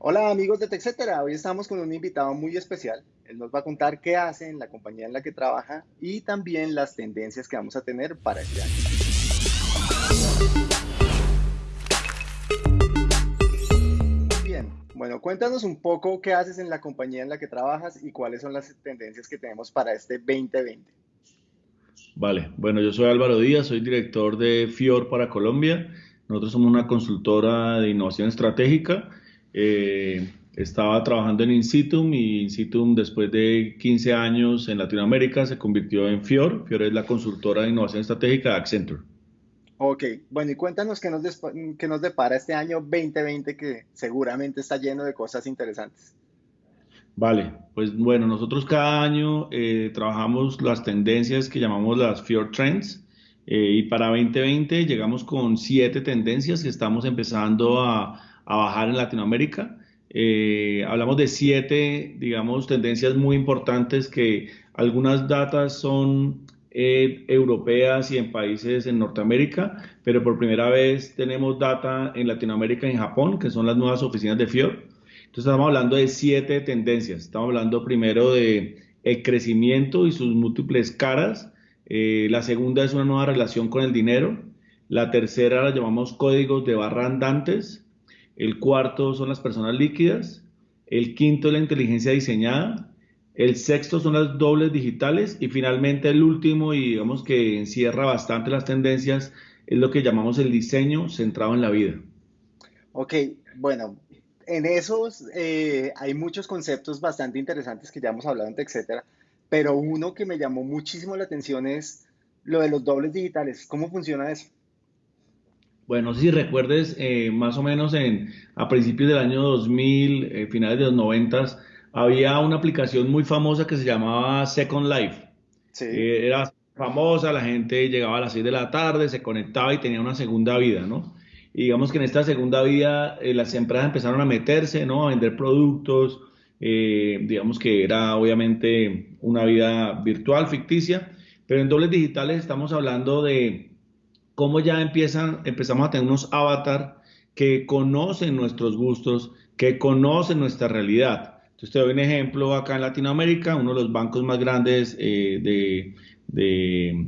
Hola amigos de TechCetera, hoy estamos con un invitado muy especial. Él nos va a contar qué hace en la compañía en la que trabaja y también las tendencias que vamos a tener para este año. Bien, bueno, cuéntanos un poco qué haces en la compañía en la que trabajas y cuáles son las tendencias que tenemos para este 2020. Vale, bueno, yo soy Álvaro Díaz, soy director de FIOR para Colombia. Nosotros somos una consultora de innovación estratégica eh, estaba trabajando en Insitum y Insitum después de 15 años en Latinoamérica se convirtió en FIOR. FIOR es la consultora de innovación estratégica de Accenture. Ok, bueno, y cuéntanos qué nos, qué nos depara este año 2020 que seguramente está lleno de cosas interesantes. Vale, pues bueno, nosotros cada año eh, trabajamos las tendencias que llamamos las FIOR Trends eh, y para 2020 llegamos con siete tendencias que estamos empezando a, a bajar en Latinoamérica. Eh, hablamos de siete, digamos, tendencias muy importantes que algunas datas son eh, europeas y en países en Norteamérica, pero por primera vez tenemos data en Latinoamérica y en Japón, que son las nuevas oficinas de FIOR. Entonces estamos hablando de siete tendencias. Estamos hablando primero de el crecimiento y sus múltiples caras. Eh, la segunda es una nueva relación con el dinero. La tercera la llamamos códigos de barra andantes. El cuarto son las personas líquidas. El quinto la inteligencia diseñada. El sexto son las dobles digitales. Y finalmente el último, y digamos que encierra bastante las tendencias, es lo que llamamos el diseño centrado en la vida. Ok, bueno, en esos eh, hay muchos conceptos bastante interesantes que ya hemos hablado, etcétera. Pero uno que me llamó muchísimo la atención es lo de los dobles digitales. ¿Cómo funciona eso? Bueno, si recuerdes, eh, más o menos en, a principios del año 2000, eh, finales de los 90, había una aplicación muy famosa que se llamaba Second Life. Sí. Eh, era famosa, la gente llegaba a las 6 de la tarde, se conectaba y tenía una segunda vida, ¿no? Y digamos que en esta segunda vida las empresas empezaron a meterse, ¿no? A vender productos, digamos que era obviamente una vida virtual, ficticia, pero en dobles digitales estamos hablando de cómo ya empiezan, empezamos a tener unos avatar que conocen nuestros gustos, que conocen nuestra realidad. Entonces te doy un ejemplo acá en Latinoamérica, uno de los bancos más grandes eh, de,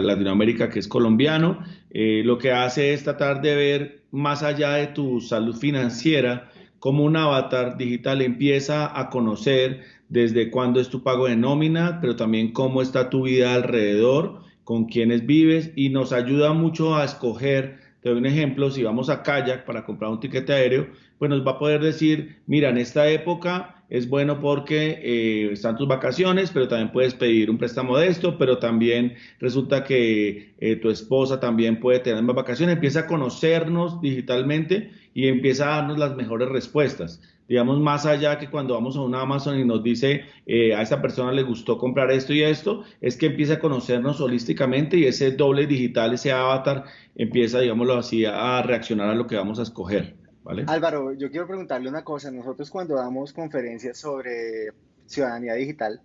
Latinoamérica que es colombiano, eh, lo que hace es tratar de ver más allá de tu salud financiera, cómo un avatar digital empieza a conocer desde cuándo es tu pago de nómina, pero también cómo está tu vida alrededor, con quienes vives y nos ayuda mucho a escoger. Te doy un ejemplo, si vamos a Kayak para comprar un tiquete aéreo, pues nos va a poder decir, mira, en esta época es bueno porque eh, están tus vacaciones, pero también puedes pedir un préstamo de esto, pero también resulta que eh, tu esposa también puede tener más vacaciones, empieza a conocernos digitalmente y empieza a darnos las mejores respuestas digamos, más allá que cuando vamos a una Amazon y nos dice eh, a esa persona le gustó comprar esto y esto, es que empieza a conocernos holísticamente y ese doble digital, ese avatar, empieza, digámoslo así, a reaccionar a lo que vamos a escoger. ¿Vale? Álvaro, yo quiero preguntarle una cosa. Nosotros cuando damos conferencias sobre ciudadanía digital,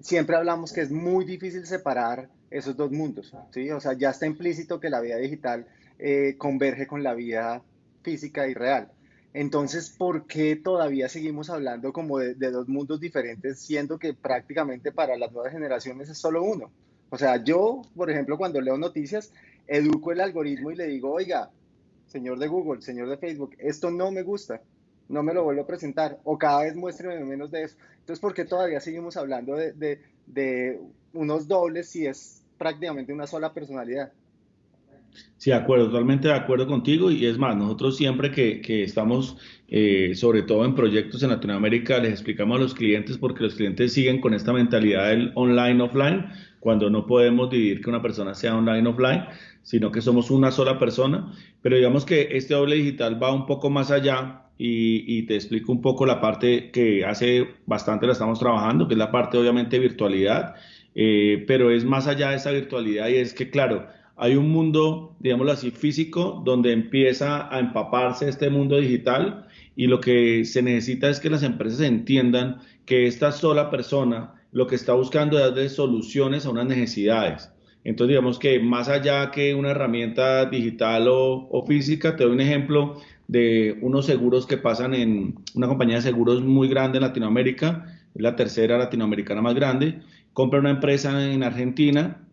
siempre hablamos que es muy difícil separar esos dos mundos, ¿sí? O sea, ya está implícito que la vida digital eh, converge con la vida física y real. Entonces, ¿por qué todavía seguimos hablando como de, dos mundos diferentes, siendo que prácticamente para las nuevas generaciones es solo uno? O sea, yo, por ejemplo, cuando leo noticias, educo el algoritmo y le digo, oiga, señor de Google, señor de Facebook, esto no me gusta, no me lo vuelvo a presentar, o cada vez muéstreme menos de eso. Entonces, ¿por qué todavía seguimos hablando de, unos dobles si es prácticamente una sola personalidad? Sí, de acuerdo, totalmente de acuerdo contigo. Y es más, nosotros siempre que, que estamos, eh, sobre todo en proyectos en Latinoamérica, les explicamos a los clientes porque los clientes siguen con esta mentalidad del online-offline, cuando no podemos dividir que una persona sea online-offline, sino que somos una sola persona. Pero digamos que este doble digital va un poco más allá y, te explico un poco la parte que hace bastante la estamos trabajando, que es la parte obviamente virtualidad, eh, pero es más allá de esa virtualidad y es que, claro, hay un mundo, digámoslo así, físico, donde empieza a empaparse este mundo digital y lo que se necesita es que las empresas entiendan que esta sola persona lo que está buscando es darle soluciones a unas necesidades. Entonces, digamos que más allá que una herramienta digital o, física, te doy un ejemplo de unos seguros que pasan en una compañía de seguros muy grande en Latinoamérica, es la tercera latinoamericana más grande, compra una empresa en Argentina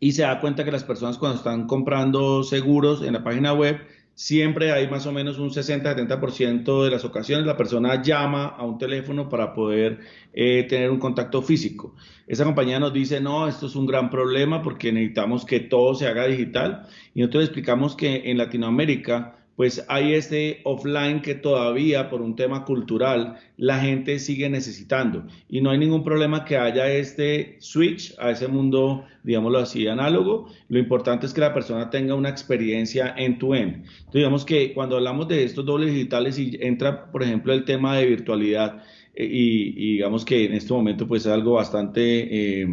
y se da cuenta que las personas cuando están comprando seguros en la página web, siempre hay más o menos un 60-70% de las ocasiones la persona llama a un teléfono para poder eh, tener un contacto físico. Esa compañía nos dice, no, esto es un gran problema porque necesitamos que todo se haga digital y nosotros explicamos que en Latinoamérica pues hay este offline que todavía por un tema cultural la gente sigue necesitando y no hay ningún problema que haya este switch a ese mundo, digámoslo así, análogo. Lo importante es que la persona tenga una experiencia end-to-end. Entonces, digamos que cuando hablamos de estos dobles digitales y entra, por ejemplo, el tema de virtualidad eh, y, digamos que en este momento pues es algo bastante, eh,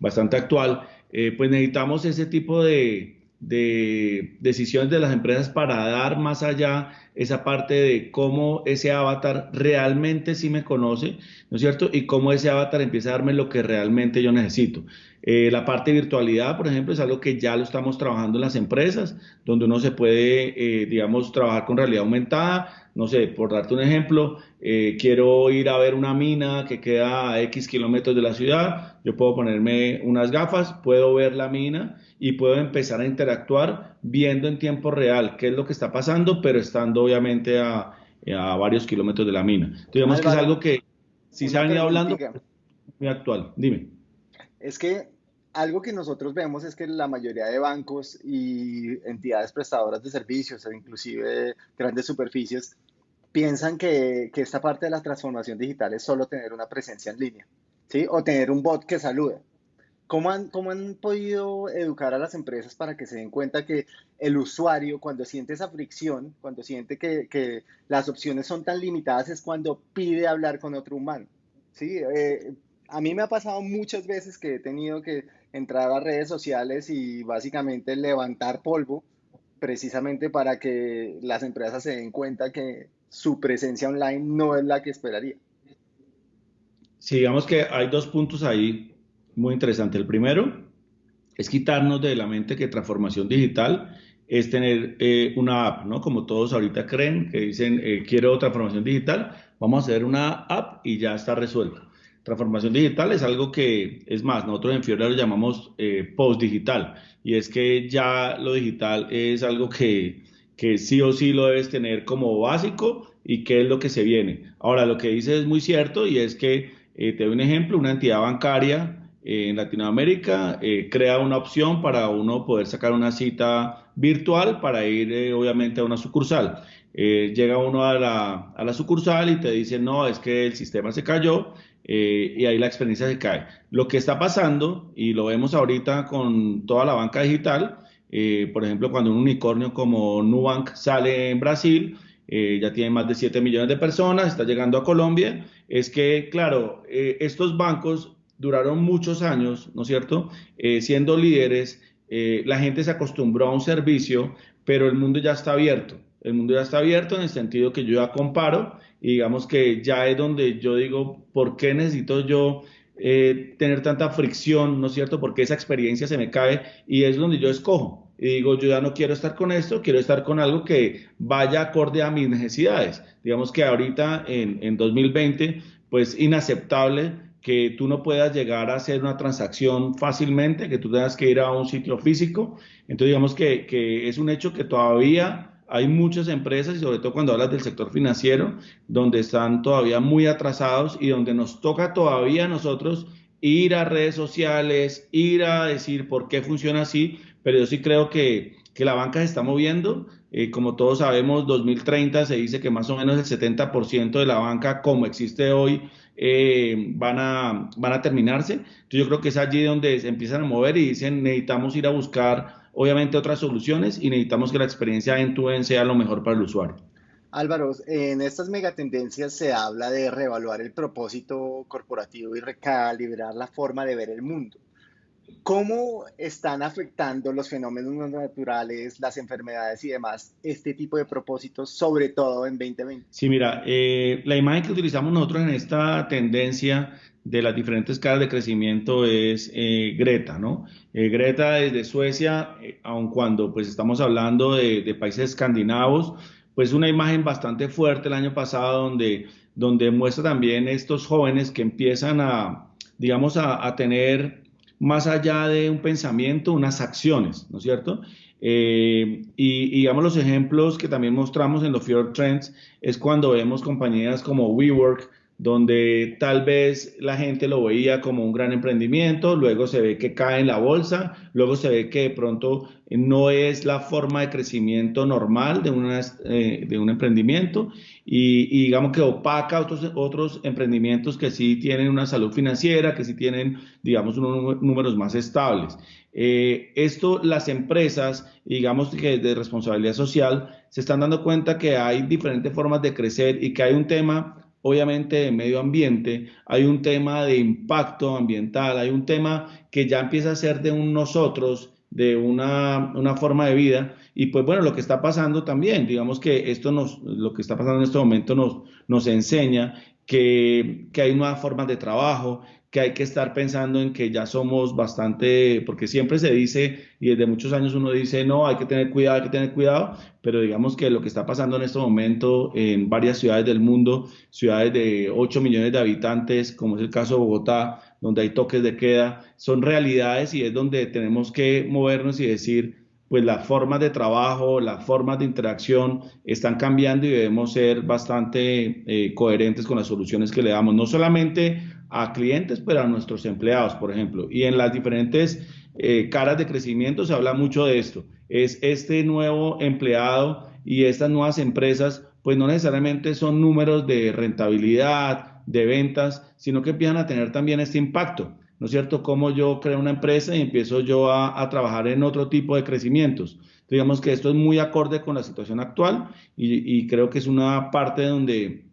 bastante actual, eh, pues necesitamos ese tipo de de decisiones de las empresas para dar más allá esa parte de cómo ese avatar realmente sí me conoce, ¿no es cierto? Y cómo ese avatar empieza a darme lo que realmente yo necesito. Eh, la parte de virtualidad, por ejemplo, es algo que ya lo estamos trabajando en las empresas, donde uno se puede, eh, digamos, trabajar con realidad aumentada, no sé, por darte un ejemplo, eh, quiero ir a ver una mina que queda a X kilómetros de la ciudad, yo puedo ponerme unas gafas, puedo ver la mina y puedo empezar a interactuar viendo en tiempo real qué es lo que está pasando, pero estando obviamente a, varios kilómetros de la mina. Entonces, digamos que es algo que si se ha venido hablando, muy actual. Dime. Es que algo que nosotros vemos es que la mayoría de bancos y entidades prestadoras de servicios, o inclusive grandes superficies, piensan que, que, esta parte de la transformación digital es solo tener una presencia en línea, ¿sí? O tener un bot que salude. ¿Cómo han, ¿Cómo han podido educar a las empresas para que se den cuenta que el usuario, cuando siente esa fricción, cuando siente que, que las opciones son tan limitadas, es cuando pide hablar con otro humano? ¿sí? Eh, a mí me ha pasado muchas veces que he tenido que entrar a redes sociales y básicamente levantar polvo precisamente para que las empresas se den cuenta que su presencia online no es la que esperaría. Sí, digamos que hay dos puntos ahí muy interesantes. El primero es quitarnos de la mente que transformación digital es tener eh, una app, ¿no? Como todos ahorita creen, que dicen, eh, quiero transformación digital, vamos a hacer una app y ya está resuelto. Transformación digital es algo que, es más, nosotros en Fiora lo llamamos eh, post-digital, y es que ya lo digital es algo que, que sí o sí lo debes tener como básico y qué es lo que se viene. Ahora, lo que dice es muy cierto y es que, eh, te doy un ejemplo, una entidad bancaria eh, en Latinoamérica eh, crea una opción para uno poder sacar una cita virtual para ir obviamente a una sucursal. llega uno a la, a la, sucursal y te dice, no, es que el sistema se cayó y ahí la experiencia se cae. Lo que está pasando, y lo vemos ahorita con toda la banca digital, eh, por ejemplo, cuando un unicornio como Nubank sale en Brasil, eh, ya tiene más de 7 millones de personas, está llegando a Colombia, es que, claro, eh, estos bancos duraron muchos años, ¿no es cierto?, siendo líderes, la gente se acostumbró a un servicio, pero el mundo ya está abierto. El mundo ya está abierto en el sentido que yo ya comparo y digamos que ya es donde yo digo, ¿por qué necesito yo eh, tener tanta fricción, ¿no es cierto? Porque esa experiencia se me cae y es donde yo escojo. Y digo, yo ya no quiero estar con esto, quiero estar con algo que vaya acorde a mis necesidades. Digamos que ahorita en, en 2020, pues inaceptable que tú no puedas llegar a hacer una transacción fácilmente, que tú tengas que ir a un sitio físico. Entonces, digamos que, que es un hecho que todavía hay muchas empresas, y sobre todo cuando hablas del sector financiero, donde están todavía muy atrasados y donde nos toca todavía a nosotros ir a redes sociales, ir a decir por qué funciona así, pero yo sí creo que, que la banca se está moviendo. Eh, como todos sabemos, 2030 se dice que más o menos el 70% de la banca como existe hoy eh, van, a, van a terminarse. Entonces yo creo que es allí donde se empiezan a mover y dicen necesitamos ir a buscar obviamente otras soluciones y necesitamos que la experiencia en tu sea lo mejor para el usuario. Álvaro, en estas megatendencias se habla de reevaluar el propósito corporativo y recalibrar la forma de ver el mundo. ¿Cómo están afectando los fenómenos naturales, las enfermedades y demás este tipo de propósitos, sobre todo en 2020? Sí, mira, eh, la imagen que utilizamos nosotros en esta tendencia de las diferentes caras de crecimiento es eh, Greta, ¿no? Eh, Greta desde Suecia, eh, aun cuando pues estamos hablando de, países escandinavos, pues una imagen bastante fuerte el año pasado donde, donde muestra también estos jóvenes que empiezan a, digamos, a, tener más allá de un pensamiento, unas acciones, ¿no es cierto? y, y, digamos los ejemplos que también mostramos en los Fear Trends es cuando vemos compañías como WeWork, donde tal vez la gente lo veía como un gran emprendimiento, luego se ve que cae en la bolsa, luego se ve que de pronto no es la forma de crecimiento normal de, una, eh, de un emprendimiento y, digamos que opaca otros, otros emprendimientos que sí tienen una salud financiera, que sí tienen, digamos, unos números más estables. Eh, esto, las empresas, digamos que de responsabilidad social, se están dando cuenta que hay diferentes formas de crecer y que hay un tema obviamente de medio ambiente, hay un tema de impacto ambiental, hay un tema que ya empieza a ser de un nosotros, de una, forma de vida. Y pues bueno, lo que está pasando también, digamos que esto nos, lo que está pasando en este momento nos, nos enseña que, hay nuevas formas de trabajo, que hay que estar pensando en que ya somos bastante, porque siempre se dice, y desde muchos años uno dice, no, hay que tener cuidado, hay que tener cuidado, pero digamos que lo que está pasando en este momento en varias ciudades del mundo, ciudades de 8 millones de habitantes, como es el caso de Bogotá, donde hay toques de queda, son realidades y es donde tenemos que movernos y decir, pues las formas de trabajo, las formas de interacción están cambiando y debemos ser bastante eh, coherentes con las soluciones que le damos, no solamente a clientes, pero a nuestros empleados, por ejemplo. Y en las diferentes eh, caras de crecimiento se habla mucho de esto. Es este nuevo empleado y estas nuevas empresas, pues no necesariamente son números de rentabilidad, de ventas, sino que empiezan a tener también este impacto. ¿No es cierto? Como yo creo una empresa y empiezo yo a, trabajar en otro tipo de crecimientos. Digamos que esto es muy acorde con la situación actual y, y creo que es una parte donde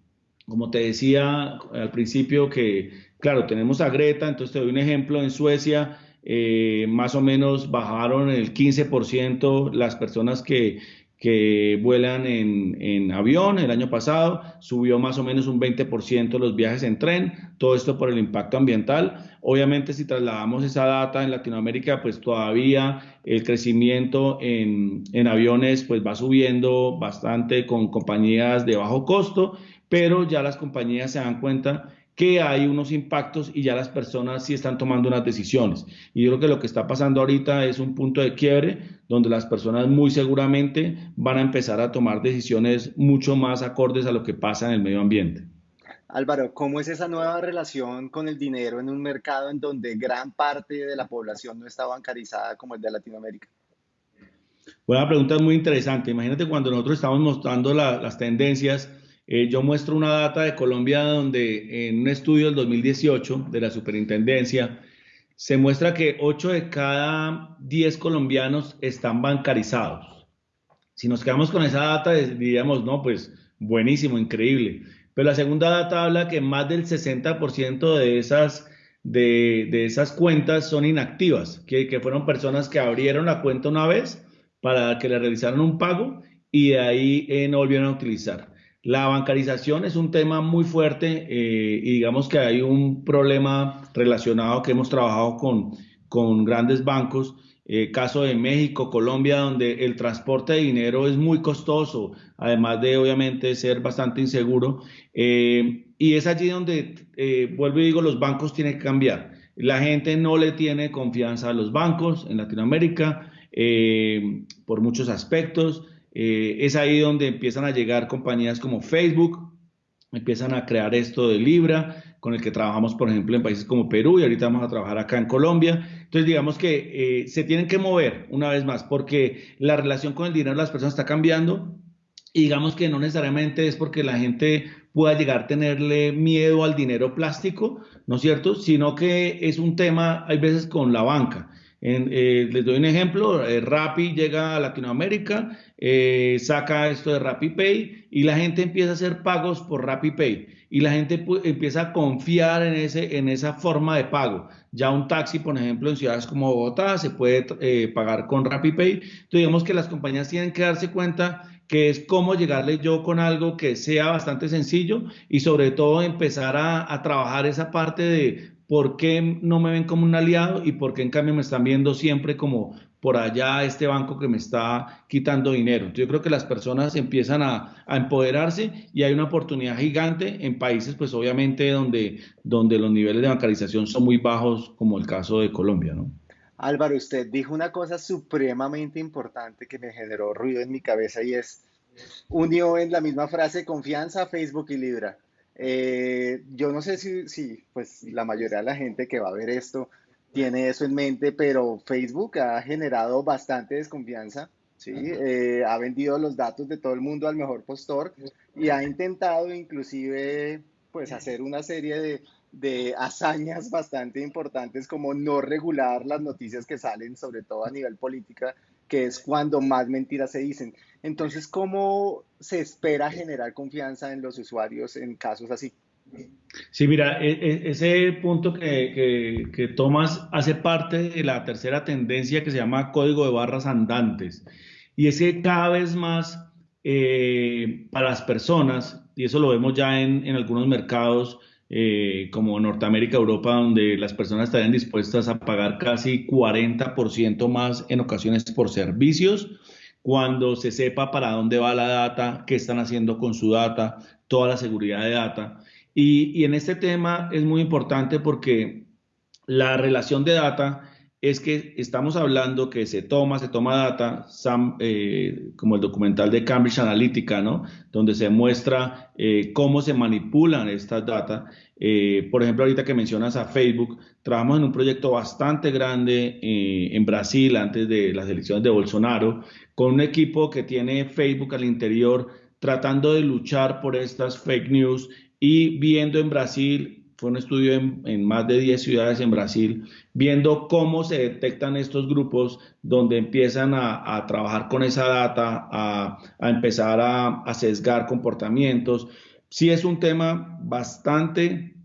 como te decía al principio, que claro, tenemos a Greta, entonces te doy un ejemplo, en Suecia eh, más o menos bajaron el 15% las personas que, que vuelan en, en, avión el año pasado, subió más o menos un 20% los viajes en tren, todo esto por el impacto ambiental. Obviamente si trasladamos esa data en Latinoamérica, pues todavía el crecimiento en, en aviones pues va subiendo bastante con compañías de bajo costo pero ya las compañías se dan cuenta que hay unos impactos y ya las personas sí están tomando unas decisiones. Y yo creo que lo que está pasando ahorita es un punto de quiebre donde las personas muy seguramente van a empezar a tomar decisiones mucho más acordes a lo que pasa en el medio ambiente. Álvaro, ¿cómo es esa nueva relación con el dinero en un mercado en donde gran parte de la población no está bancarizada como el de Latinoamérica? Buena pregunta, es muy interesante. Imagínate cuando nosotros estamos mostrando las tendencias eh, yo muestro una data de Colombia donde en un estudio del 2018 de la superintendencia se muestra que 8 de cada 10 colombianos están bancarizados. Si nos quedamos con esa data, diríamos, no, pues buenísimo, increíble. Pero la segunda data habla que más del 60% de esas, de, esas cuentas son inactivas, que, que fueron personas que abrieron la cuenta una vez para que le realizaran un pago y de ahí eh, no volvieron a utilizar. La bancarización es un tema muy fuerte eh, y digamos que hay un problema relacionado que hemos trabajado con, con grandes bancos, eh, caso de México, Colombia, donde el transporte de dinero es muy costoso, además de obviamente ser bastante inseguro. Eh, y es allí donde, vuelvo y digo, los bancos tienen que cambiar. La gente no le tiene confianza a los bancos en Latinoamérica por muchos aspectos. Eh, es ahí donde empiezan a llegar compañías como Facebook, empiezan a crear esto de Libra, con el que trabajamos, por ejemplo, en países como Perú y ahorita vamos a trabajar acá en Colombia. Entonces, digamos que eh, se tienen que mover una vez más, porque la relación con el dinero de las personas está cambiando y digamos que no necesariamente es porque la gente pueda llegar a tenerle miedo al dinero plástico, ¿no es cierto? Sino que es un tema, hay veces, con la banca. Eh, les doy un ejemplo, eh, Rappi llega a Latinoamérica, eh, saca esto de Rappi Pay y la gente empieza a hacer pagos por Rappi Pay y la gente empieza a confiar en, ese, en esa forma de pago. Ya un taxi, por ejemplo, en ciudades como Bogotá se puede pagar con Rappi Pay. Entonces, digamos que las compañías tienen que darse cuenta que es cómo llegarle yo con algo que sea bastante sencillo y sobre todo empezar a trabajar esa parte de por qué no me ven como un aliado y por qué en cambio me están viendo siempre como por allá este banco que me está quitando dinero. Yo creo que las personas empiezan a, empoderarse y hay una oportunidad gigante en países, pues obviamente, donde, donde los niveles de bancarización son muy bajos, como el caso de Colombia, ¿no? Álvaro, usted dijo una cosa supremamente importante que me generó ruido en mi cabeza y es, unió en la misma frase confianza, Facebook y Libra. Eh, yo no sé si, si, pues la mayoría de la gente que va a ver esto tiene eso en mente, pero Facebook ha generado bastante desconfianza, ¿sí? Eh, ha vendido los datos de todo el mundo al mejor postor y ha intentado inclusive pues hacer una serie de, de hazañas bastante importantes como no regular las noticias que salen, sobre todo a nivel política, que es cuando más mentiras se dicen. Entonces, ¿cómo se espera generar confianza en los usuarios en casos así? Sí, mira, e, e, ese punto que, que, tomas hace parte de la tercera tendencia que se llama código de barras andantes. Y ese cada vez más eh, para las personas, y eso lo vemos ya en, en algunos mercados eh, como Norteamérica, Europa, donde las personas estarían dispuestas a pagar casi 40% más en ocasiones por servicios, cuando se sepa para dónde va la data, qué están haciendo con su data, toda la seguridad de data. Y, en este tema es muy importante porque la relación de data es que estamos hablando que se toma, se toma data, eh, como el documental de Cambridge Analytica, ¿no? Donde se muestra eh, cómo se manipulan estas data. Eh, por ejemplo, ahorita que mencionas a Facebook, trabajamos en un proyecto bastante grande en Brasil antes de las elecciones de Bolsonaro, con un equipo que tiene Facebook al interior tratando de luchar por estas fake news y viendo en Brasil, fue un estudio en, más de 10 ciudades en Brasil, viendo cómo se detectan estos grupos donde empiezan a, trabajar con esa data, a, empezar a, sesgar comportamientos. Sí es un tema bastante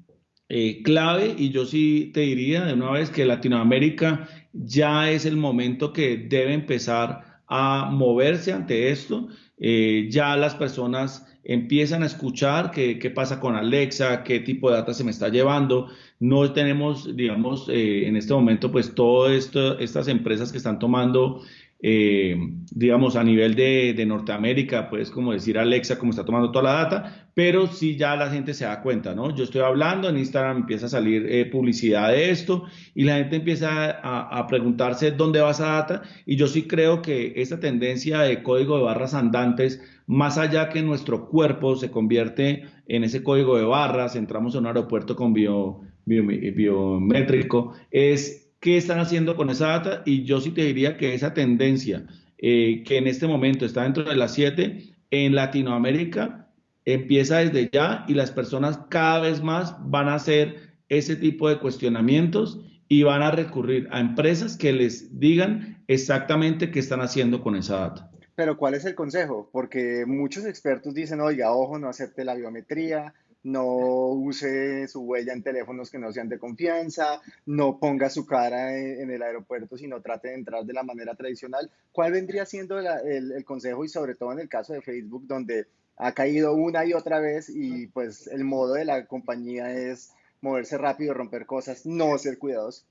eh, clave y yo sí te diría de una vez que Latinoamérica ya es el momento que debe empezar a moverse ante esto. Eh, ya las personas empiezan a escuchar qué, qué, pasa con Alexa, qué tipo de data se me está llevando. No tenemos, digamos, eh, en este momento, pues todas estas empresas que están tomando eh, digamos, a nivel de, Norteamérica, pues como decir Alexa, como está tomando toda la data, pero sí ya la gente se da cuenta, ¿no? Yo estoy hablando, en Instagram empieza a salir eh, publicidad de esto y la gente empieza a, a, preguntarse dónde va esa data y yo sí creo que esta tendencia de código de barras andantes, más allá que nuestro cuerpo se convierte en ese código de barras, entramos en un aeropuerto con bio, biométrico, es qué están haciendo con esa data y yo sí te diría que esa tendencia eh, que en este momento está dentro de las 7 en Latinoamérica empieza desde ya y las personas cada vez más van a hacer ese tipo de cuestionamientos y van a recurrir a empresas que les digan exactamente qué están haciendo con esa data. Pero ¿cuál es el consejo? Porque muchos expertos dicen, oiga, ojo, no acepte la biometría, no use su huella en teléfonos que no sean de confianza, no ponga su cara en, el aeropuerto, sino trate de entrar de la manera tradicional. ¿Cuál vendría siendo el, consejo y sobre todo en el caso de Facebook, donde ha caído una y otra vez y pues el modo de la compañía es moverse rápido, romper cosas, no ser cuidadoso?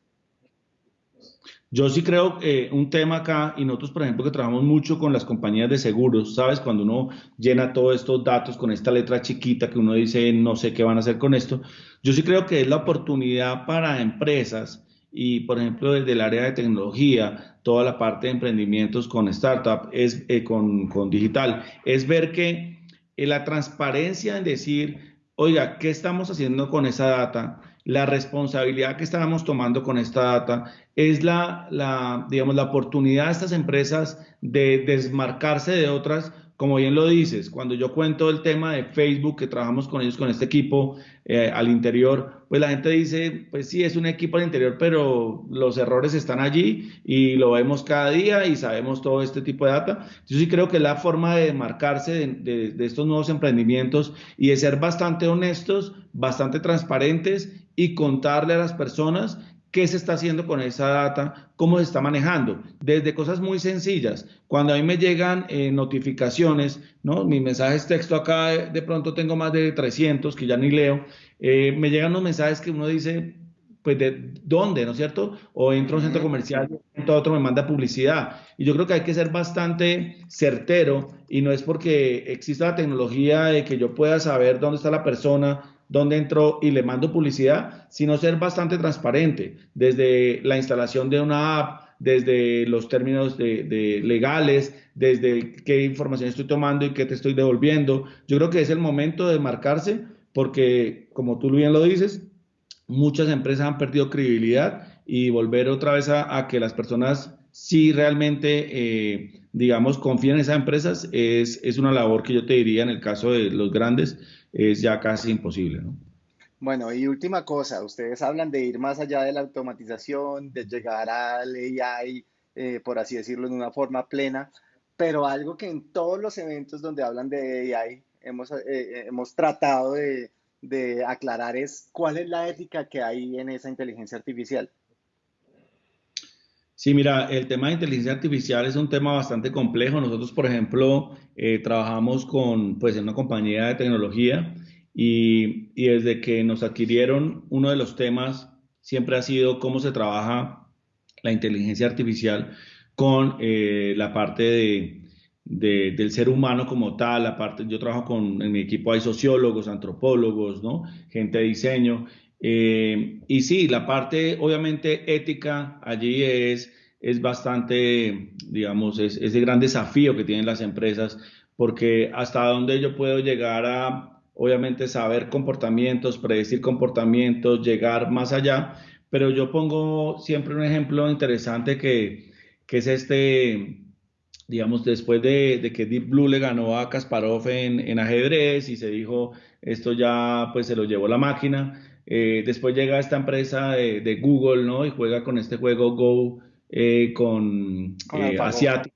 Yo sí creo que un tema acá, y nosotros, por ejemplo, que trabajamos mucho con las compañías de seguros, ¿sabes? Cuando uno llena todos estos datos con esta letra chiquita que uno dice, no sé qué van a hacer con esto, yo sí creo que es la oportunidad para empresas y, por ejemplo, desde el área de tecnología, toda la parte de emprendimientos con startup, es, eh, con, con, digital, es ver que eh, la transparencia en decir, oiga, ¿qué estamos haciendo con esa data? La responsabilidad que estábamos tomando con esta data es la, la, digamos, la oportunidad de estas empresas de desmarcarse de otras como bien lo dices, cuando yo cuento el tema de Facebook, que trabajamos con ellos, con este equipo eh, al interior, pues la gente dice, pues sí, es un equipo al interior, pero los errores están allí y lo vemos cada día y sabemos todo este tipo de data. Yo sí creo que la forma de marcarse de, de estos nuevos emprendimientos y de ser bastante honestos, bastante transparentes y contarle a las personas qué se está haciendo con esa data, cómo se está manejando, desde cosas muy sencillas. Cuando a mí me llegan eh, notificaciones, ¿no? Mis mensajes texto acá, de pronto tengo más de 300 que ya ni leo, eh, me llegan unos mensajes que uno dice, pues de dónde, ¿no es cierto? O entro a un centro comercial, y otro me manda publicidad. Y yo creo que hay que ser bastante certero y no es porque exista la tecnología de que yo pueda saber dónde está la persona, dónde entró y le mando publicidad, sino ser bastante transparente desde la instalación de una app, desde los términos de, legales, desde qué información estoy tomando y qué te estoy devolviendo. Yo creo que es el momento de marcarse porque, como tú bien lo dices, muchas empresas han perdido credibilidad y volver otra vez a, que las personas sí realmente, eh, digamos, confíen en esas empresas es, es una labor que yo te diría en el caso de los grandes, es ya casi imposible, ¿no? Bueno, y última cosa, ustedes hablan de ir más allá de la automatización, de llegar al AI, eh, por así decirlo, de una forma plena, pero algo que en todos los eventos donde hablan de AI hemos, eh, eh, hemos tratado de, de aclarar es cuál es la ética que hay en esa inteligencia artificial. Sí, mira, el tema de inteligencia artificial es un tema bastante complejo. Nosotros, por ejemplo, eh, trabajamos con, pues, en una compañía de tecnología y, y, desde que nos adquirieron, uno de los temas siempre ha sido cómo se trabaja la inteligencia artificial con eh, la parte de, de, del ser humano como tal. La parte, yo trabajo con, en mi equipo hay sociólogos, antropólogos, ¿no? gente de diseño eh, y sí, la parte obviamente ética allí es, es bastante, digamos, es, es el gran desafío que tienen las empresas, porque hasta dónde yo puedo llegar a, obviamente, saber comportamientos, predecir comportamientos, llegar más allá, pero yo pongo siempre un ejemplo interesante que, que es este, digamos, después de, de, que Deep Blue le ganó a Kasparov en, en ajedrez y se dijo, esto ya pues se lo llevó la máquina, eh, después llega esta empresa de, Google, ¿no? Y juega con este juego Go eh, con, con eh, Asiático,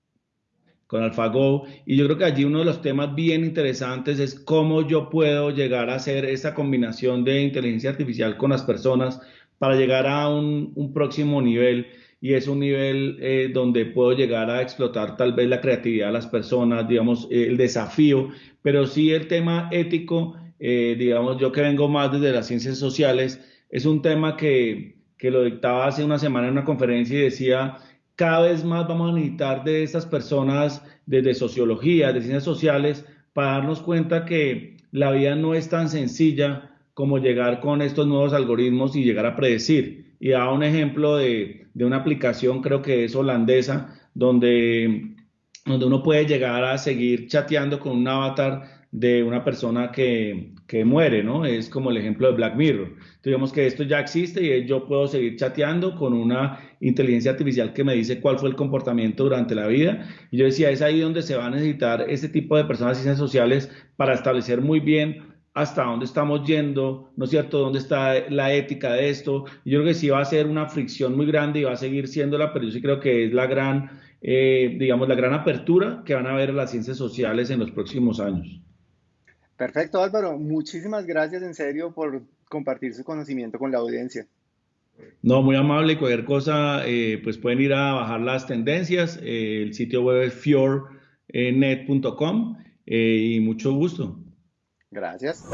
con AlphaGo. Y yo creo que allí uno de los temas bien interesantes es cómo yo puedo llegar a hacer esa combinación de inteligencia artificial con las personas para llegar a un, un próximo nivel. Y es un nivel donde puedo llegar a explotar tal vez la creatividad de las personas, digamos, el desafío, pero sí el tema ético eh, digamos, yo que vengo más desde las ciencias sociales, es un tema que, que lo dictaba hace una semana en una conferencia y decía, cada vez más vamos a necesitar de estas personas desde sociología, de ciencias sociales, para darnos cuenta que la vida no es tan sencilla como llegar con estos nuevos algoritmos y llegar a predecir. Y da un ejemplo de, de una aplicación, creo que es holandesa, donde, donde uno puede llegar a seguir chateando con un avatar de una persona que, que, muere, ¿no? Es como el ejemplo de Black Mirror. Digamos que esto ya existe y yo puedo seguir chateando con una inteligencia artificial que me dice cuál fue el comportamiento durante la vida. Y yo decía, es ahí donde se va a necesitar este tipo de personas ciencias sociales para establecer muy bien hasta dónde estamos yendo, ¿no es cierto? ¿Dónde está la ética de esto? Yo creo que sí va a ser una fricción muy grande y va a seguir siéndola, pero yo sí creo que es la gran, eh, digamos, la gran apertura que van a ver las ciencias sociales en los próximos años. Perfecto, Álvaro. Muchísimas gracias en serio por compartir su conocimiento con la audiencia. No, muy amable. Cualquier cosa, eh, pues pueden ir a bajar las tendencias. Eh, el sitio web es fiornet.com eh, y mucho gusto. Gracias.